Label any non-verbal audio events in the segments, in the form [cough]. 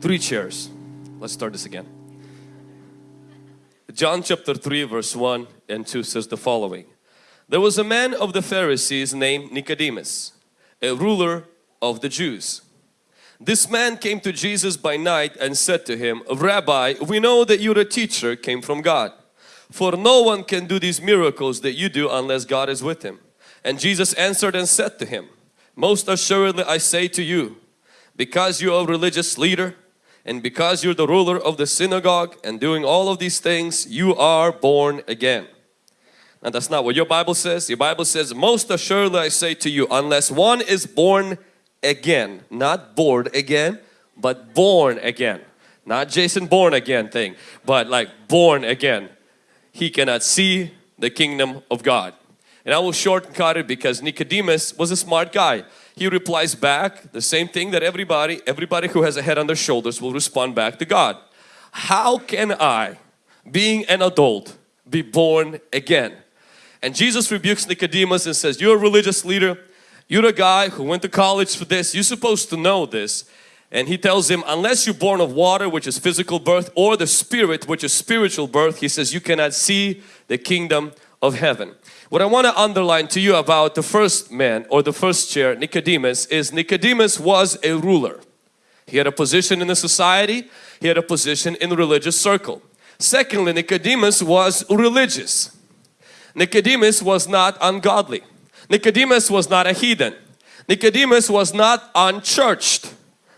Three chairs. Let's start this again. John chapter 3 verse 1 and 2 says the following. There was a man of the Pharisees named Nicodemus, a ruler of the Jews. This man came to Jesus by night and said to him, Rabbi, we know that you're a teacher came from God. For no one can do these miracles that you do unless God is with him. And Jesus answered and said to him, Most assuredly I say to you, because you are a religious leader and because you're the ruler of the synagogue and doing all of these things, you are born again. Now that's not what your Bible says. Your Bible says, most assuredly I say to you, unless one is born again, not bored again, but born again. Not Jason Bourne again thing, but like born again. He cannot see the kingdom of God. And I will shortcut it because Nicodemus was a smart guy. He replies back the same thing that everybody, everybody who has a head on their shoulders will respond back to God. How can I, being an adult, be born again? And Jesus rebukes Nicodemus and says, you're a religious leader, you're a guy who went to college for this, you're supposed to know this. And he tells him, unless you're born of water, which is physical birth, or the spirit, which is spiritual birth, he says, you cannot see the kingdom of heaven. What I want to underline to you about the first man or the first chair, Nicodemus, is Nicodemus was a ruler. He had a position in the society, he had a position in the religious circle. Secondly, Nicodemus was religious. Nicodemus was not ungodly. Nicodemus was not a heathen. Nicodemus was not unchurched.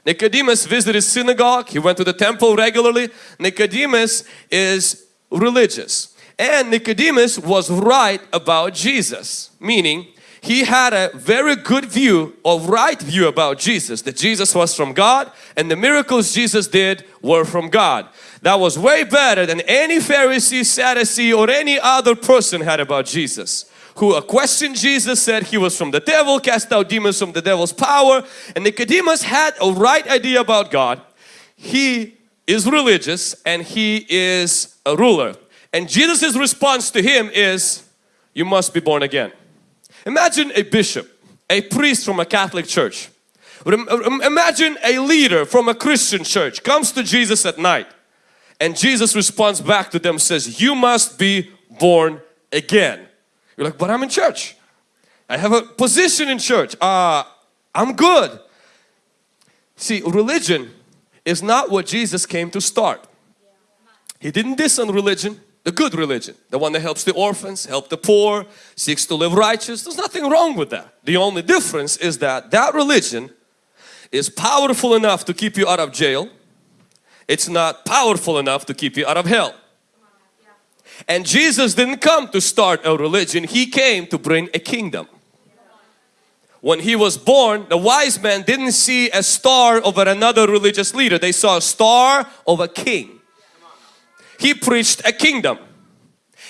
Nicodemus visited synagogue, he went to the temple regularly. Nicodemus is religious. And Nicodemus was right about Jesus, meaning he had a very good view or right view about Jesus, that Jesus was from God and the miracles Jesus did were from God. That was way better than any Pharisee, Sadducee or any other person had about Jesus who questioned Jesus, said he was from the devil, cast out demons from the devil's power. And Nicodemus had a right idea about God. He is religious and he is a ruler. And Jesus' response to him is, you must be born again. Imagine a bishop, a priest from a Catholic church. Imagine a leader from a Christian church comes to Jesus at night and Jesus responds back to them says, you must be born again. You're like, but I'm in church. I have a position in church. Uh, I'm good. See, religion is not what Jesus came to start. He didn't diss on religion, the good religion, the one that helps the orphans, help the poor, seeks to live righteous. There's nothing wrong with that. The only difference is that that religion is powerful enough to keep you out of jail. It's not powerful enough to keep you out of hell. And Jesus didn't come to start a religion, He came to bring a kingdom. When He was born, the wise men didn't see a star over another religious leader. They saw a star of a king. He preached a kingdom.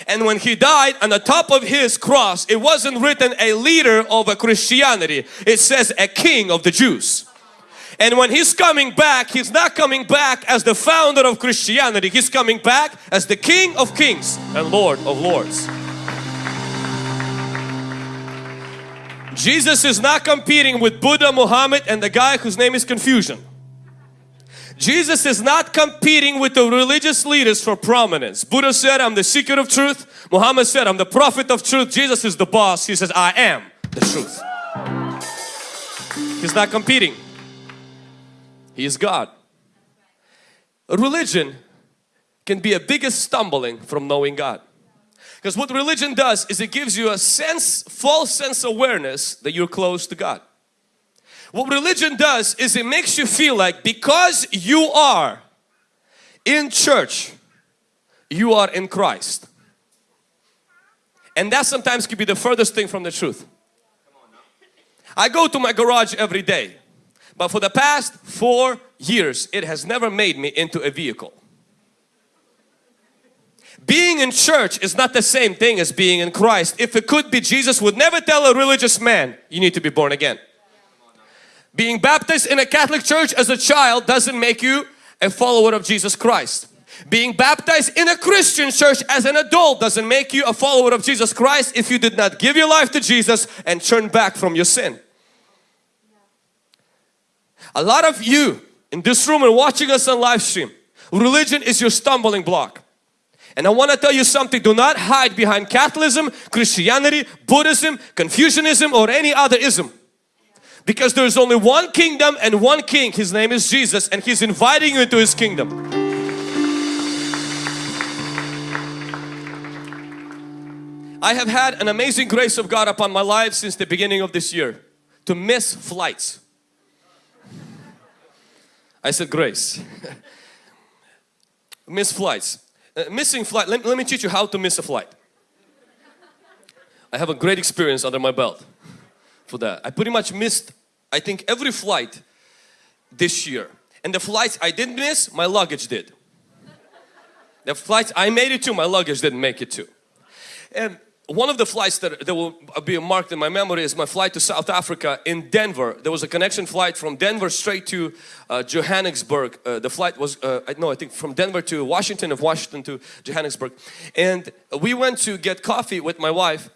And when He died on the top of His cross, it wasn't written a leader of a Christianity. It says a king of the Jews. And when He's coming back, He's not coming back as the founder of Christianity. He's coming back as the King of Kings and Lord of Lords. Jesus is not competing with Buddha, Muhammad and the guy whose name is Confucian. Jesus is not competing with the religious leaders for prominence. Buddha said, I'm the seeker of truth. Muhammad said, I'm the prophet of truth. Jesus is the boss. He says, I am the truth. He's not competing. He is God. Religion can be a biggest stumbling from knowing God. Because what religion does is it gives you a sense, false sense awareness that you're close to God. What religion does is it makes you feel like because you are in church, you are in Christ. And that sometimes can be the furthest thing from the truth. I go to my garage every day. But for the past four years, it has never made me into a vehicle. Being in church is not the same thing as being in Christ. If it could be, Jesus would never tell a religious man, you need to be born again. Being baptized in a Catholic church as a child doesn't make you a follower of Jesus Christ. Being baptized in a Christian church as an adult doesn't make you a follower of Jesus Christ if you did not give your life to Jesus and turn back from your sin. A lot of you in this room and watching us on live stream, religion is your stumbling block. And I want to tell you something, do not hide behind Catholicism, Christianity, Buddhism, Confucianism or any other ism. Because there is only one kingdom and one king, his name is Jesus and he's inviting you into his kingdom. I have had an amazing grace of God upon my life since the beginning of this year to miss flights. [laughs] I said grace. [laughs] miss flights. Uh, missing flight, let, let me teach you how to miss a flight. I have a great experience under my belt for that. I pretty much missed, I think every flight this year. And the flights I didn't miss, my luggage did. The flights I made it to, my luggage didn't make it to. And one of the flights that, that will be marked in my memory is my flight to South Africa in Denver. There was a connection flight from Denver straight to uh, Johannesburg. Uh, the flight was, uh, no I think from Denver to Washington, of Washington to Johannesburg. And we went to get coffee with my wife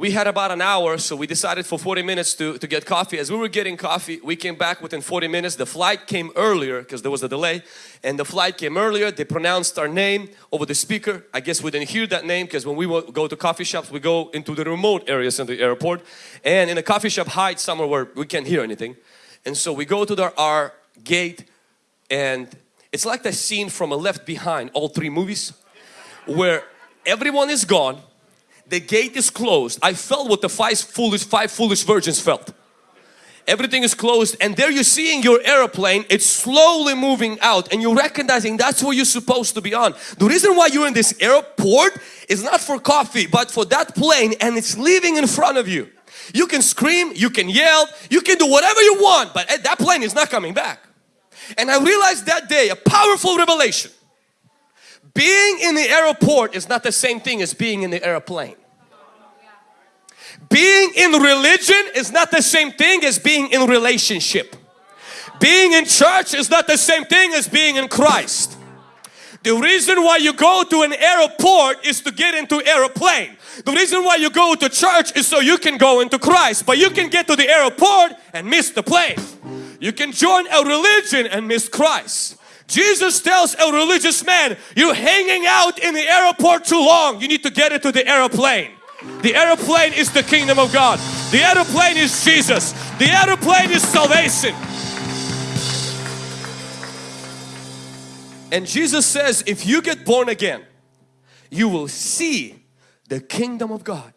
we had about an hour so we decided for 40 minutes to, to get coffee. As we were getting coffee we came back within 40 minutes. The flight came earlier because there was a delay and the flight came earlier. They pronounced our name over the speaker. I guess we didn't hear that name because when we go to coffee shops we go into the remote areas in the airport and in a coffee shop hide somewhere where we can't hear anything. And so we go to the, our gate and it's like the scene from a Left Behind, all three movies where everyone is gone the gate is closed. I felt what the five foolish, five foolish virgins felt. Everything is closed and there you're seeing your airplane, it's slowly moving out and you're recognizing that's where you're supposed to be on. The reason why you're in this airport is not for coffee but for that plane and it's leaving in front of you. You can scream, you can yell, you can do whatever you want but eh, that plane is not coming back. And I realized that day a powerful revelation. Being in the airport is not the same thing as being in the airplane. Being in religion is not the same thing as being in relationship. Being in church is not the same thing as being in Christ. The reason why you go to an airport is to get into airplane. The reason why you go to church is so you can go into Christ. But you can get to the airport and miss the plane. You can join a religion and miss Christ. Jesus tells a religious man, you're hanging out in the airport too long. You need to get into the airplane. The aeroplane is the kingdom of God. The aeroplane is Jesus. The aeroplane is salvation. And Jesus says, if you get born again, you will see the kingdom of God.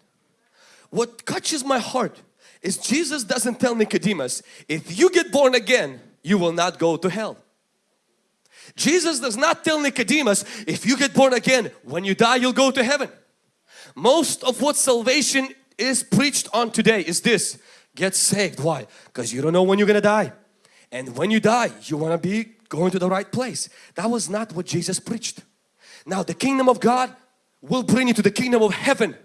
What touches my heart is Jesus doesn't tell Nicodemus, if you get born again, you will not go to hell. Jesus does not tell Nicodemus, if you get born again, when you die, you'll go to heaven. Most of what salvation is preached on today is this. Get saved. Why? Because you don't know when you're going to die. And when you die, you want to be going to the right place. That was not what Jesus preached. Now the kingdom of God will bring you to the kingdom of heaven.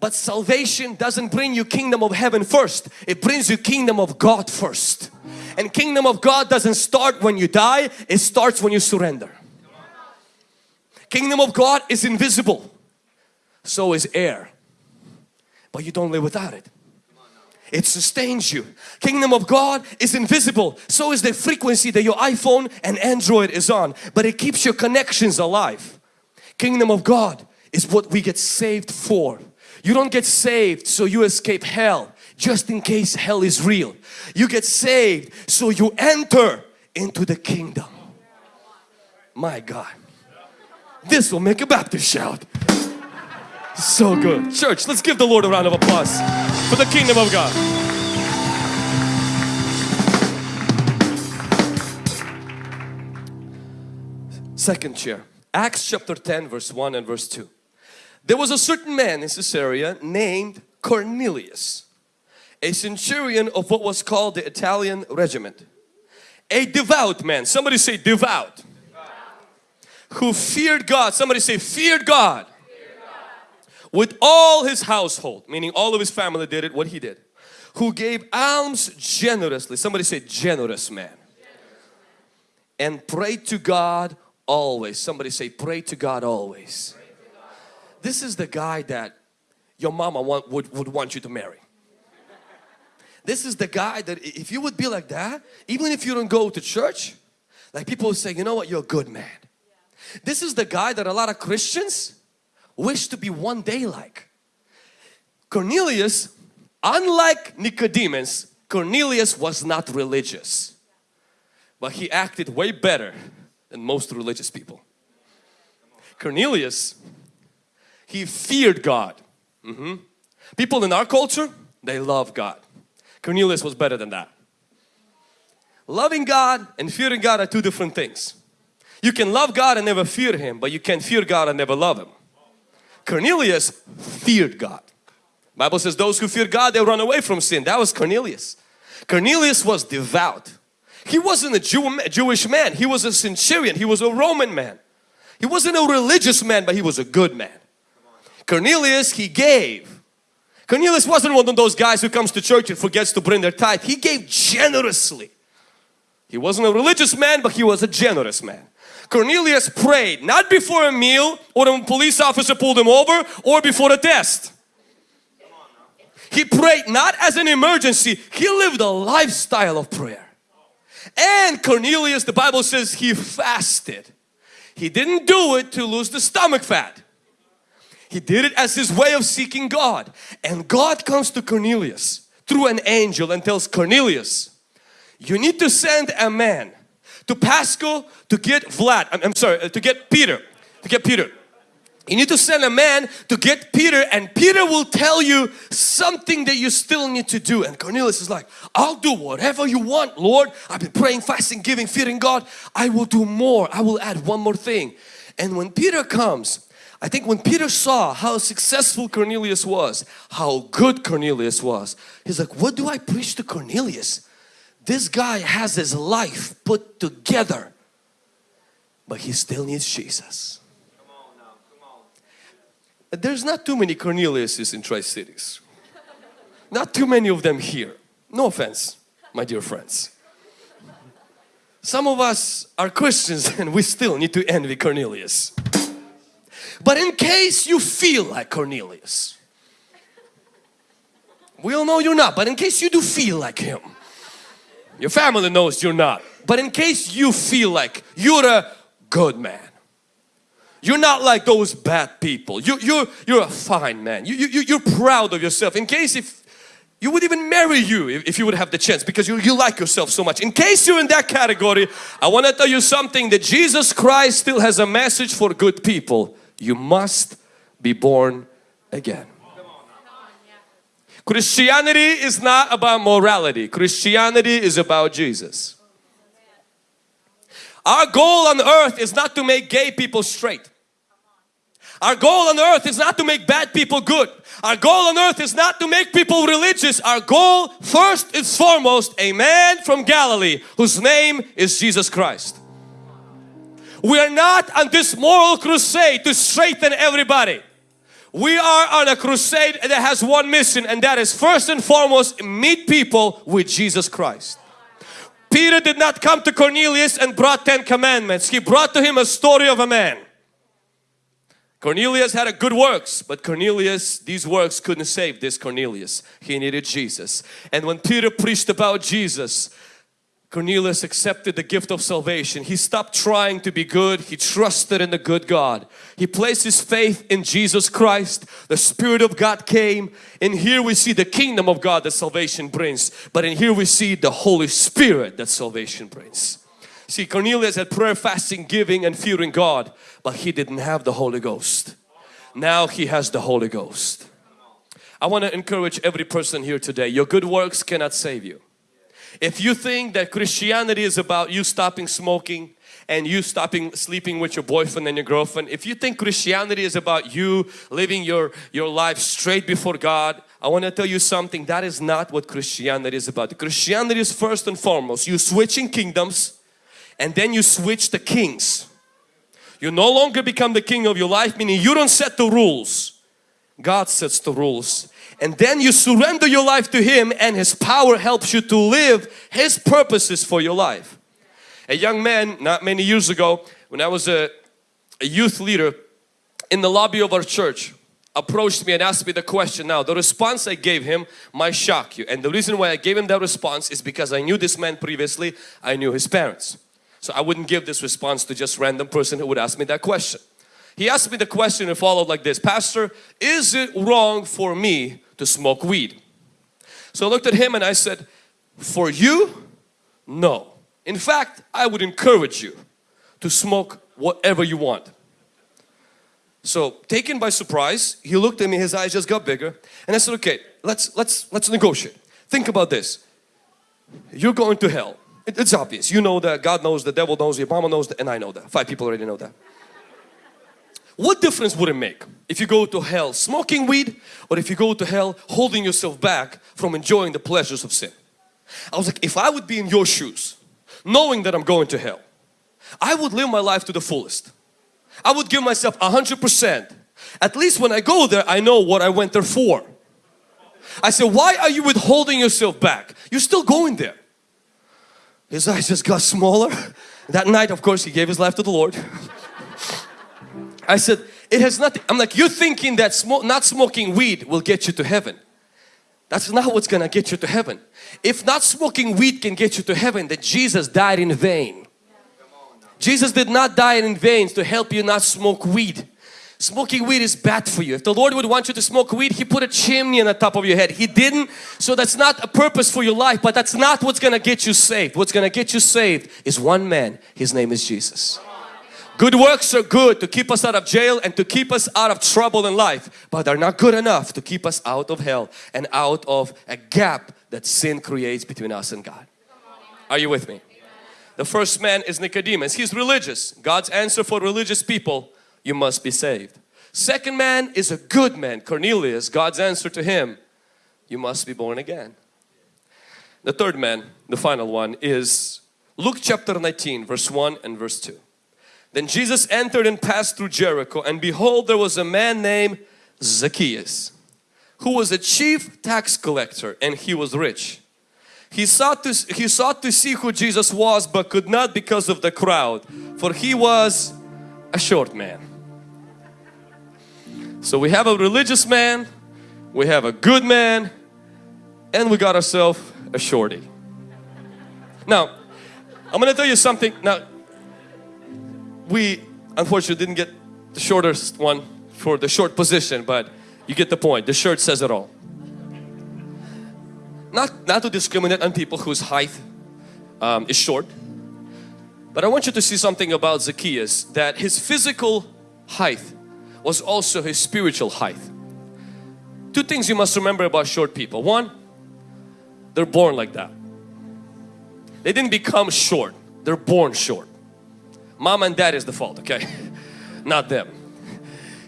But salvation doesn't bring you kingdom of heaven first. It brings you kingdom of God first. And kingdom of God doesn't start when you die. It starts when you surrender. Kingdom of God is invisible so is air. But you don't live without it. It sustains you. Kingdom of God is invisible. So is the frequency that your iPhone and Android is on. But it keeps your connections alive. Kingdom of God is what we get saved for. You don't get saved so you escape hell just in case hell is real. You get saved so you enter into the kingdom. My God. This will make a Baptist shout. So good. Church, let's give the Lord a round of applause for the kingdom of God. Second chair. Acts chapter 10 verse 1 and verse 2. There was a certain man in Caesarea named Cornelius, a centurion of what was called the Italian regiment. A devout man. Somebody say devout. devout. Who feared God. Somebody say feared God with all his household, meaning all of his family did it, what he did, who gave alms generously. Somebody say generous man. And prayed to God always. Somebody say pray to God always. This is the guy that your mama want, would, would want you to marry. This is the guy that if you would be like that, even if you don't go to church, Like people say, you know what, you're a good man. This is the guy that a lot of Christians wish to be one day like. Cornelius, unlike Nicodemus, Cornelius was not religious. But he acted way better than most religious people. Cornelius, he feared God. Mm -hmm. People in our culture, they love God. Cornelius was better than that. Loving God and fearing God are two different things. You can love God and never fear Him, but you can fear God and never love Him. Cornelius feared God. Bible says those who fear God, they run away from sin. That was Cornelius. Cornelius was devout. He wasn't a Jew, Jewish man. He was a centurion. He was a Roman man. He wasn't a religious man, but he was a good man. Cornelius, he gave. Cornelius wasn't one of those guys who comes to church and forgets to bring their tithe. He gave generously. He wasn't a religious man, but he was a generous man. Cornelius prayed not before a meal or when a police officer pulled him over or before a test. He prayed not as an emergency, he lived a lifestyle of prayer. And Cornelius, the Bible says he fasted. He didn't do it to lose the stomach fat. He did it as his way of seeking God. And God comes to Cornelius through an angel and tells Cornelius, you need to send a man to Pasco to get Vlad, I'm, I'm sorry, uh, to get Peter, to get Peter. You need to send a man to get Peter and Peter will tell you something that you still need to do. And Cornelius is like, I'll do whatever you want, Lord. I've been praying, fasting, giving, fearing God. I will do more. I will add one more thing. And when Peter comes, I think when Peter saw how successful Cornelius was, how good Cornelius was, he's like, what do I preach to Cornelius? This guy has his life put together, but he still needs Jesus. There's not too many Corneliuses in Tri-Cities. not too many of them here. No offense, my dear friends. Some of us are Christians [laughs] and we still need to envy Cornelius. But in case you feel like Cornelius, we all know you're not, but in case you do feel like him, your family knows you're not. But in case you feel like you're a good man, you're not like those bad people. You, you're, you're a fine man. You, you, you're proud of yourself. In case if you would even marry you if, if you would have the chance because you, you like yourself so much. In case you're in that category, I want to tell you something that Jesus Christ still has a message for good people. You must be born again. Christianity is not about morality. Christianity is about Jesus. Our goal on earth is not to make gay people straight. Our goal on earth is not to make bad people good. Our goal on earth is not to make people religious. Our goal first is foremost a man from Galilee whose name is Jesus Christ. We are not on this moral crusade to straighten everybody. We are on a crusade that has one mission and that is first and foremost meet people with Jesus Christ. Peter did not come to Cornelius and brought 10 commandments. He brought to him a story of a man. Cornelius had a good works, but Cornelius, these works couldn't save this Cornelius. He needed Jesus. And when Peter preached about Jesus, Cornelius accepted the gift of salvation. He stopped trying to be good. He trusted in the good God. He placed his faith in Jesus Christ. The Spirit of God came. And here we see the kingdom of God that salvation brings. But in here we see the Holy Spirit that salvation brings. See Cornelius had prayer, fasting, giving and fearing God. But he didn't have the Holy Ghost. Now he has the Holy Ghost. I want to encourage every person here today. Your good works cannot save you. If you think that Christianity is about you stopping smoking and you stopping sleeping with your boyfriend and your girlfriend, if you think Christianity is about you living your, your life straight before God, I want to tell you something, that is not what Christianity is about. Christianity is first and foremost, you switching kingdoms and then you switch the kings. You no longer become the king of your life, meaning you don't set the rules. God sets the rules and then you surrender your life to Him and His power helps you to live His purposes for your life. A young man not many years ago when I was a, a youth leader in the lobby of our church approached me and asked me the question now the response I gave him might shock you and the reason why I gave him that response is because I knew this man previously I knew his parents So I wouldn't give this response to just random person who would ask me that question. He asked me the question and followed like this, Pastor, is it wrong for me to smoke weed? So I looked at him and I said, for you, no. In fact, I would encourage you to smoke whatever you want. So taken by surprise, he looked at me, his eyes just got bigger and I said, okay, let's, let's, let's negotiate. Think about this. You're going to hell. It, it's obvious. You know that, God knows, the devil knows, your mama knows that, and I know that. Five people already know that. What difference would it make if you go to hell smoking weed or if you go to hell holding yourself back from enjoying the pleasures of sin? I was like, if I would be in your shoes, knowing that I'm going to hell, I would live my life to the fullest. I would give myself a hundred percent. At least when I go there, I know what I went there for. I said, why are you withholding yourself back? You're still going there. His eyes just got smaller. That night, of course, he gave his life to the Lord. [laughs] I said, it has nothing. I'm like, you're thinking that smoke, not smoking weed will get you to heaven. That's not what's gonna get you to heaven. If not smoking weed can get you to heaven, then Jesus died in vain. Jesus did not die in vain to help you not smoke weed. Smoking weed is bad for you. If the Lord would want you to smoke weed, He put a chimney on the top of your head. He didn't. So that's not a purpose for your life, but that's not what's going to get you saved. What's going to get you saved is one man. His name is Jesus. Good works are good to keep us out of jail and to keep us out of trouble in life, but they're not good enough to keep us out of hell and out of a gap that sin creates between us and God. Are you with me? The first man is Nicodemus. He's religious. God's answer for religious people, you must be saved. Second man is a good man, Cornelius. God's answer to him, you must be born again. The third man, the final one is Luke chapter 19 verse 1 and verse 2. Then Jesus entered and passed through Jericho and behold there was a man named Zacchaeus who was a chief tax collector and he was rich. He sought, to, he sought to see who Jesus was but could not because of the crowd for he was a short man. So we have a religious man, we have a good man and we got ourselves a shorty. Now I'm going to tell you something. Now we unfortunately didn't get the shortest one for the short position but you get the point. The shirt says it all not, not to discriminate on people whose height um, is short. But I want you to see something about Zacchaeus that his physical height was also his spiritual height. Two things you must remember about short people. One, they're born like that. They didn't become short, they're born short. Mom and dad is the fault, okay? Not them.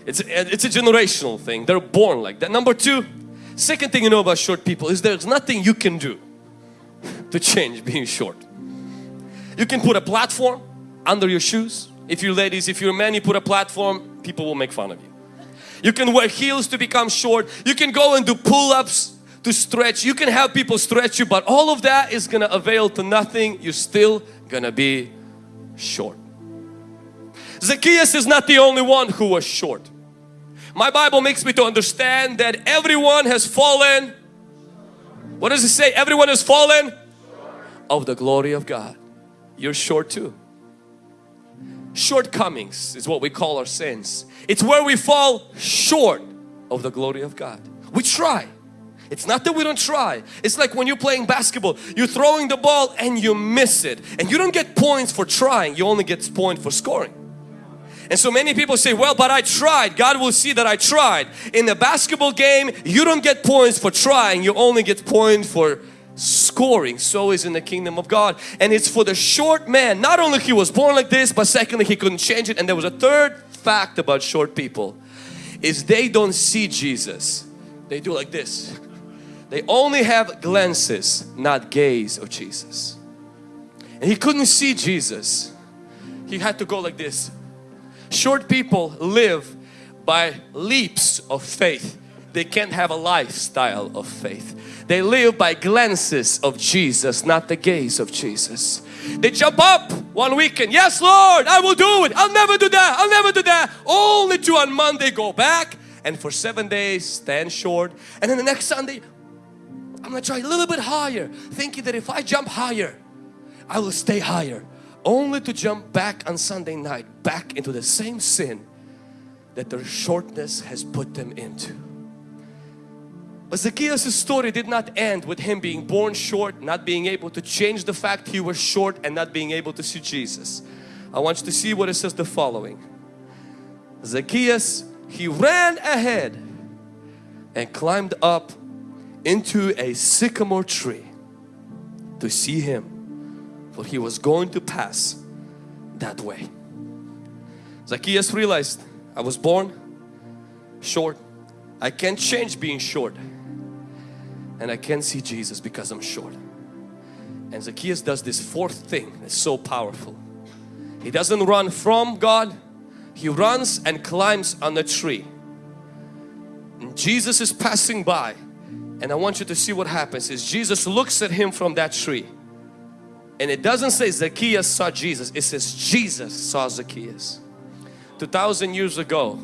It's a, it's a generational thing. They're born like that. Number two, Second thing you know about short people is there's nothing you can do to change being short. You can put a platform under your shoes. If you're ladies, if you're men, you put a platform, people will make fun of you. You can wear heels to become short. You can go and do pull-ups to stretch. You can have people stretch you, but all of that is going to avail to nothing. You're still going to be short. Zacchaeus is not the only one who was short. My Bible makes me to understand that everyone has fallen. What does it say? Everyone has fallen of the glory of God. You're short too. Shortcomings is what we call our sins. It's where we fall short of the glory of God. We try. It's not that we don't try. It's like when you're playing basketball, you're throwing the ball and you miss it. And you don't get points for trying, you only get points for scoring. And so many people say, well, but I tried. God will see that I tried. In the basketball game, you don't get points for trying. You only get points for scoring. So is in the kingdom of God. And it's for the short man. Not only he was born like this, but secondly, he couldn't change it. And there was a third fact about short people is they don't see Jesus. They do like this. They only have glances, not gaze of Jesus. And he couldn't see Jesus. He had to go like this. Short people live by leaps of faith. They can't have a lifestyle of faith. They live by glances of Jesus, not the gaze of Jesus. They jump up one weekend, yes Lord, I will do it. I'll never do that. I'll never do that. Only to on Monday go back and for seven days stand short. And then the next Sunday, I'm gonna try a little bit higher, thinking that if I jump higher, I will stay higher. Only to jump back on Sunday night back into the same sin that their shortness has put them into. But Zacchaeus' story did not end with him being born short, not being able to change the fact he was short and not being able to see Jesus. I want you to see what it says the following. Zacchaeus, he ran ahead and climbed up into a sycamore tree to see him for he was going to pass that way. Zacchaeus realized I was born short. I can't change being short and I can't see Jesus because I'm short. And Zacchaeus does this fourth thing that's so powerful. He doesn't run from God, he runs and climbs on a tree. And Jesus is passing by and I want you to see what happens is Jesus looks at him from that tree and it doesn't say Zacchaeus saw Jesus, it says Jesus saw Zacchaeus. 2000 years ago,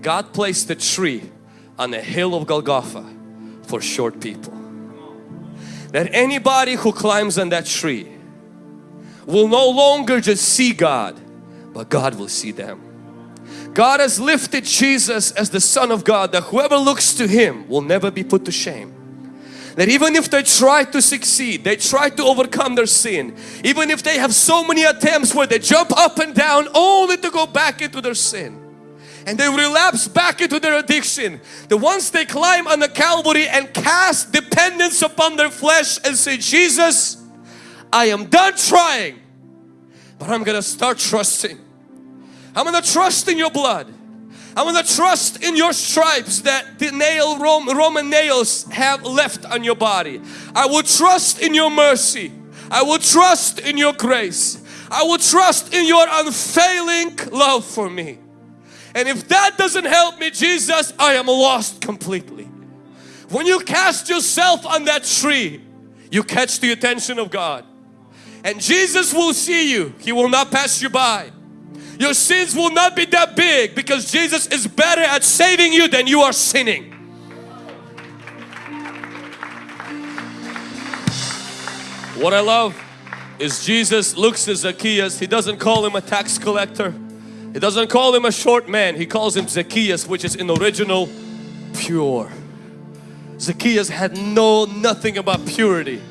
God placed a tree on the hill of Golgotha for short people. That anybody who climbs on that tree will no longer just see God, but God will see them. God has lifted Jesus as the Son of God that whoever looks to Him will never be put to shame. That even if they try to succeed, they try to overcome their sin, even if they have so many attempts where they jump up and down only to go back into their sin and they relapse back into their addiction. The ones they climb on the Calvary and cast dependence upon their flesh and say, Jesus, I am done trying, but I'm gonna start trusting. I'm gonna trust in your blood. I'm gonna trust in your stripes that the nail Roman nails have left on your body. I will trust in your mercy. I will trust in your grace. I will trust in your unfailing love for me. And if that doesn't help me, Jesus, I am lost completely. When you cast yourself on that tree, you catch the attention of God. And Jesus will see you. He will not pass you by. Your sins will not be that big because Jesus is better at saving you than you are sinning. What I love is Jesus looks at Zacchaeus. He doesn't call him a tax collector. He doesn't call him a short man. He calls him Zacchaeus which is in original pure. Zacchaeus had no nothing about purity.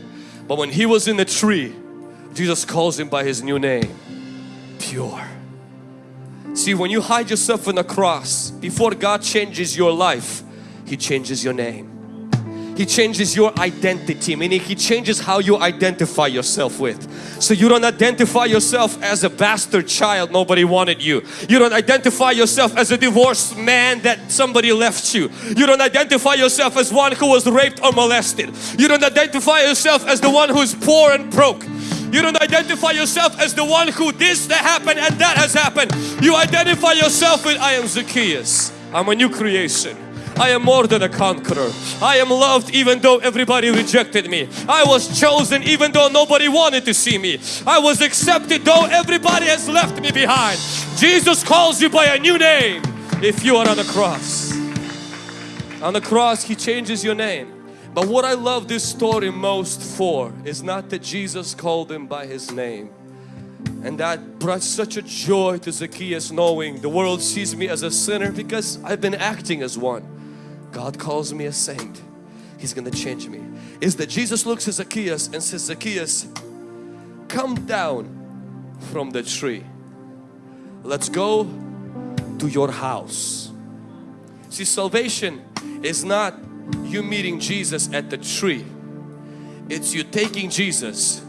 But when he was in the tree, Jesus calls him by his new name. Pure. See when you hide yourself in the cross, before God changes your life, He changes your name. He changes your identity, meaning He changes how you identify yourself with. So you don't identify yourself as a bastard child, nobody wanted you. You don't identify yourself as a divorced man that somebody left you. You don't identify yourself as one who was raped or molested. You don't identify yourself as the one who is poor and broke. You don't identify yourself as the one who this that happened and that has happened. You identify yourself with I am Zacchaeus. I'm a new creation. I am more than a conqueror. I am loved even though everybody rejected me. I was chosen even though nobody wanted to see me. I was accepted though everybody has left me behind. Jesus calls you by a new name if you are on the cross. On the cross He changes your name. But what I love this story most for is not that Jesus called him by his name. And that brought such a joy to Zacchaeus knowing the world sees me as a sinner because I've been acting as one. God calls me a saint. He's going to change me. Is that Jesus looks at Zacchaeus and says, Zacchaeus, come down from the tree. Let's go to your house. See, salvation is not you meeting Jesus at the tree. It's you taking Jesus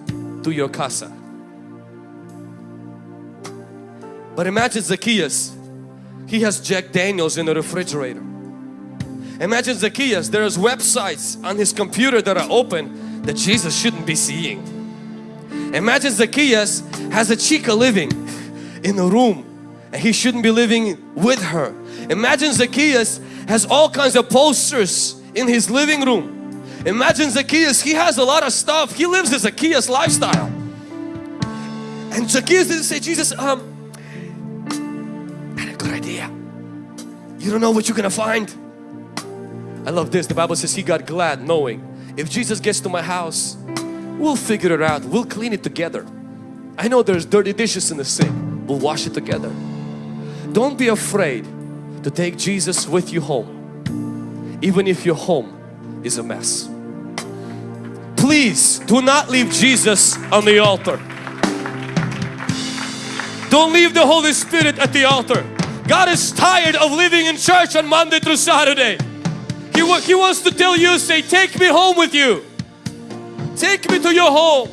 to your casa. But imagine Zacchaeus. He has Jack Daniels in the refrigerator. Imagine Zacchaeus, there's websites on his computer that are open that Jesus shouldn't be seeing. Imagine Zacchaeus has a chica living in a room and he shouldn't be living with her. Imagine Zacchaeus has all kinds of posters in his living room. Imagine Zacchaeus, he has a lot of stuff. He lives a Zacchaeus lifestyle. And Zacchaeus didn't say, Jesus, um, I had a good idea. You don't know what you're gonna find. I love this. The Bible says he got glad knowing if Jesus gets to my house, we'll figure it out. We'll clean it together. I know there's dirty dishes in the sink. We'll wash it together. Don't be afraid to take Jesus with you home. Even if your home is a mess. Please do not leave Jesus on the altar. Don't leave the Holy Spirit at the altar. God is tired of living in church on Monday through Saturday. He, he wants to tell you, say, take me home with you. Take me to your home.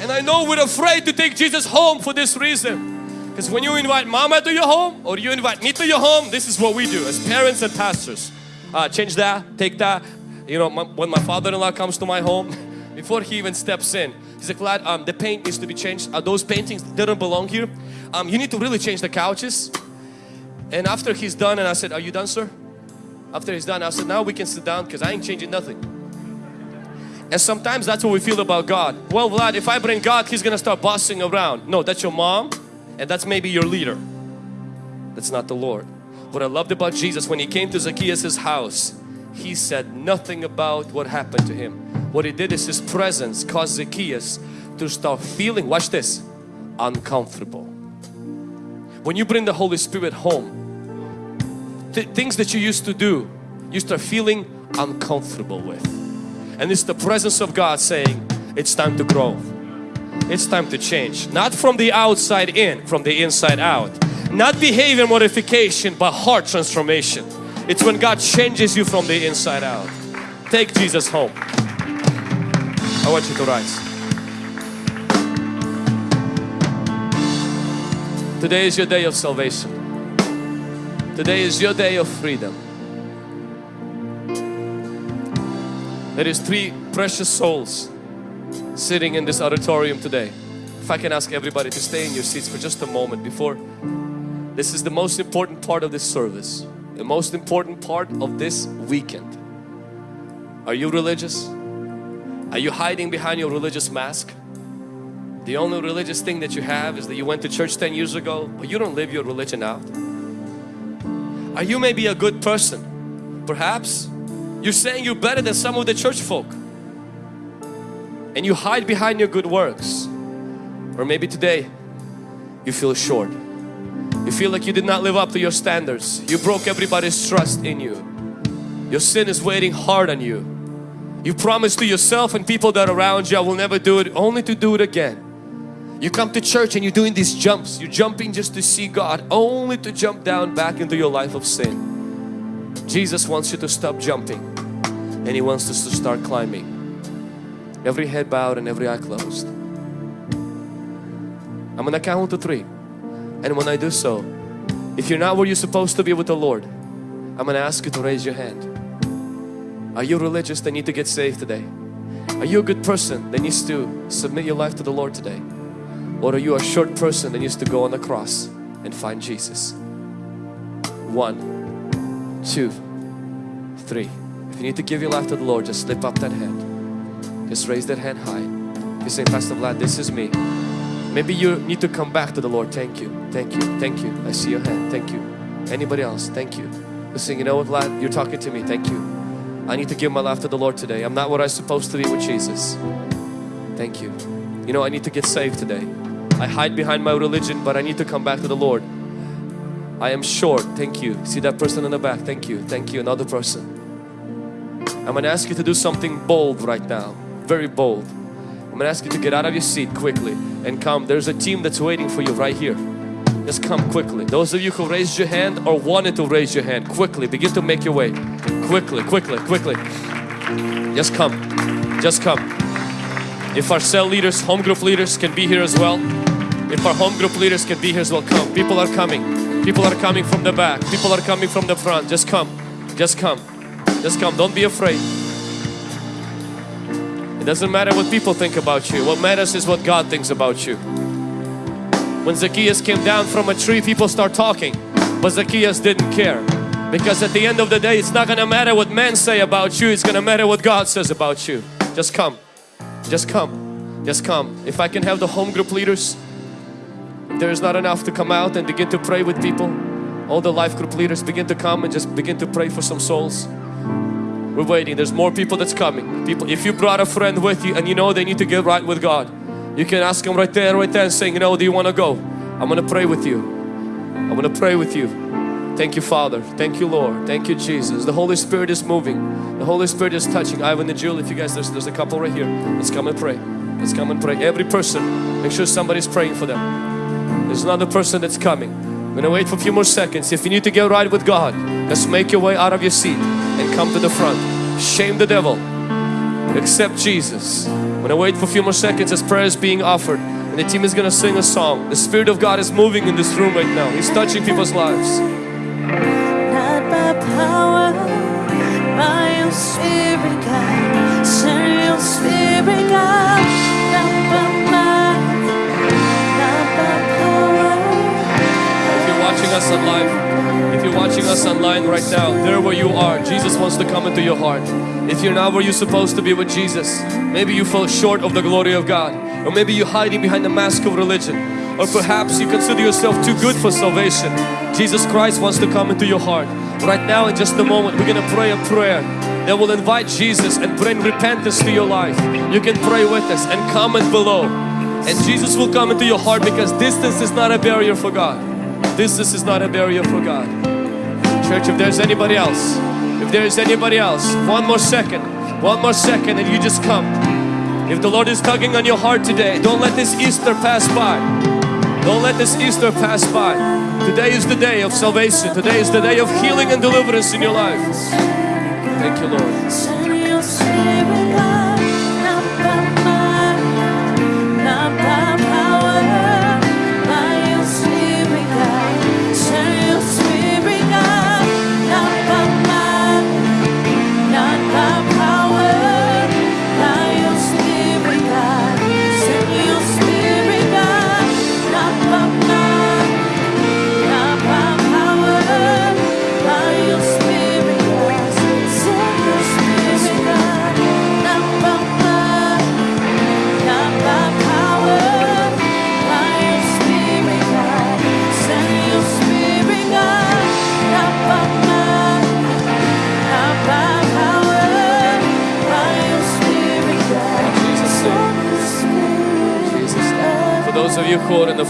And I know we're afraid to take Jesus home for this reason. Because when you invite mama to your home or you invite me to your home, this is what we do as parents and pastors. Uh, change that, take that. You know, my, when my father-in-law comes to my home, [laughs] before he even steps in, he's like, Vlad, um, the paint needs to be changed. Uh, those paintings didn't belong here um, you need to really change the couches. And after he's done and I said, are you done sir? After he's done, I said, now we can sit down because I ain't changing nothing. And sometimes that's what we feel about God. Well Vlad, if I bring God, He's gonna start bossing around. No, that's your mom and that's maybe your leader. That's not the Lord. What I loved about Jesus when He came to Zacchaeus' house, He said nothing about what happened to him. What He did is His presence caused Zacchaeus to start feeling, watch this, uncomfortable. When you bring the Holy Spirit home, th things that you used to do, you start feeling uncomfortable with. And it's the presence of God saying, it's time to grow. It's time to change. Not from the outside in, from the inside out. Not behavior modification, but heart transformation. It's when God changes you from the inside out. Take Jesus home. I want you to rise. Today is your day of salvation. Today is your day of freedom. There is three precious souls sitting in this auditorium today. If I can ask everybody to stay in your seats for just a moment before this is the most important part of this service. The most important part of this weekend. Are you religious? Are you hiding behind your religious mask? The only religious thing that you have is that you went to church 10 years ago, but you don't live your religion out. Are you maybe a good person? Perhaps you're saying you're better than some of the church folk and you hide behind your good works. Or maybe today you feel short. You feel like you did not live up to your standards. You broke everybody's trust in you. Your sin is waiting hard on you. You promise to yourself and people that are around you, I will never do it, only to do it again. You come to church and you're doing these jumps. You're jumping just to see God, only to jump down back into your life of sin. Jesus wants you to stop jumping and He wants us to start climbing. Every head bowed and every eye closed. I'm gonna count to three. And when I do so, if you're not where you're supposed to be with the Lord, I'm gonna ask you to raise your hand. Are you religious that need to get saved today? Are you a good person that needs to submit your life to the Lord today? Or are you a short person that needs to go on the cross and find Jesus? One, two, three. If you need to give your life to the Lord, just slip up that hand. Just raise that hand high. You say, Pastor Vlad, this is me. Maybe you need to come back to the Lord. Thank you, thank you, thank you. I see your hand. Thank you. Anybody else? Thank you. Listen, you know what, Vlad? You're talking to me. Thank you. I need to give my life to the Lord today. I'm not what I'm supposed to be with Jesus. Thank you. You know, I need to get saved today. I hide behind my religion but I need to come back to the Lord. I am short, thank you. See that person in the back, thank you, thank you, another person. I'm going to ask you to do something bold right now, very bold. I'm to ask you to get out of your seat quickly and come. There's a team that's waiting for you right here. Just come quickly. Those of you who raised your hand or wanted to raise your hand, quickly begin to make your way. Quickly, quickly, quickly. Just come. Just come. If our cell leaders, home group leaders can be here as well. If our home group leaders can be here as well, come. People are coming. People are coming from the back. People are coming from the front. Just come. Just come. Just come. Don't be afraid. It doesn't matter what people think about you. What matters is what God thinks about you. When Zacchaeus came down from a tree, people start talking. But Zacchaeus didn't care. Because at the end of the day, it's not going to matter what men say about you. It's going to matter what God says about you. Just come. Just come. Just come. If I can have the home group leaders there is not enough to come out and begin to pray with people. All the life group leaders begin to come and just begin to pray for some souls. We're waiting. There's more people that's coming. People, if you brought a friend with you and you know they need to get right with God, You can ask them right there, right there and saying, you know, do you want to go? I'm going to pray with you. I'm going to pray with you. Thank you Father. Thank you Lord. Thank you Jesus. The Holy Spirit is moving. The Holy Spirit is touching. Ivan and Jill, if you guys, there's, there's a couple right here. Let's come and pray. Let's come and pray. Every person, make sure somebody's praying for them. There's another person that's coming. I'm gonna wait for a few more seconds. If you need to get right with God, just make your way out of your seat and come to the front. Shame the devil. Accept Jesus. I'm gonna wait for a few more seconds as prayer is being offered and the team is gonna sing a song. The Spirit of God is moving in this room right now. He's touching people's lives. Not by power, by your spirit, God. Send your spirit, God. Us online, if you're watching us online right now, there where you are, Jesus wants to come into your heart. If you're not where you're supposed to be with Jesus, maybe you fell short of the glory of God, or maybe you're hiding behind the mask of religion, or perhaps you consider yourself too good for salvation. Jesus Christ wants to come into your heart. Right now, in just a moment, we're gonna pray a prayer that will invite Jesus and bring repentance to your life. You can pray with us and comment below. And Jesus will come into your heart because distance is not a barrier for God. Distance is not a barrier for God. Church, if there's anybody else, if there is anybody else, one more second, one more second and you just come. If the Lord is tugging on your heart today, don't let this Easter pass by. Don't let this Easter pass by. Today is the day of salvation. Today is the day of healing and deliverance in your life. Thank you, Lord.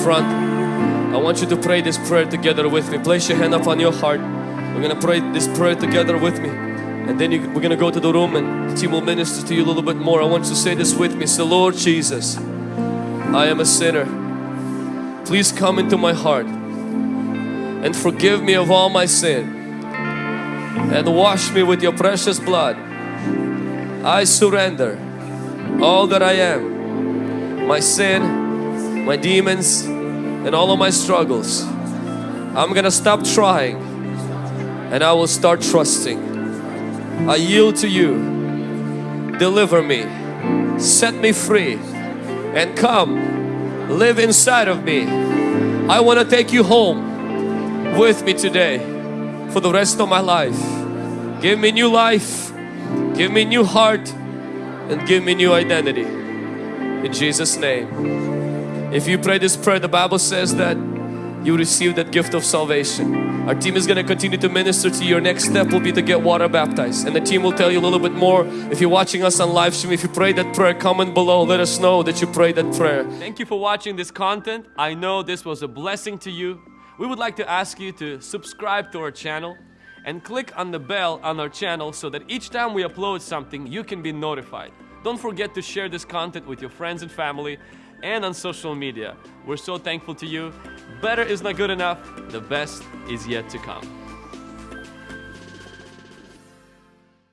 Front, I want you to pray this prayer together with me. Place your hand up on your heart. We're gonna pray this prayer together with me. And then you, we're gonna go to the room and the team will minister to you a little bit more. I want you to say this with me. Say, Lord Jesus, I am a sinner. Please come into my heart and forgive me of all my sin and wash me with your precious blood. I surrender all that I am, my sin, my demons, and all of my struggles. I'm gonna stop trying and I will start trusting. I yield to you. Deliver me, set me free, and come live inside of me. I want to take you home with me today for the rest of my life. Give me new life, give me new heart, and give me new identity. In Jesus' name. If you pray this prayer, the Bible says that you receive that gift of salvation. Our team is going to continue to minister to you. Your next step will be to get water baptized. And the team will tell you a little bit more. If you're watching us on live stream, if you prayed that prayer, comment below. Let us know that you prayed that prayer. Thank you for watching this content. I know this was a blessing to you. We would like to ask you to subscribe to our channel and click on the bell on our channel so that each time we upload something, you can be notified. Don't forget to share this content with your friends and family and on social media. We're so thankful to you. Better is not good enough. The best is yet to come.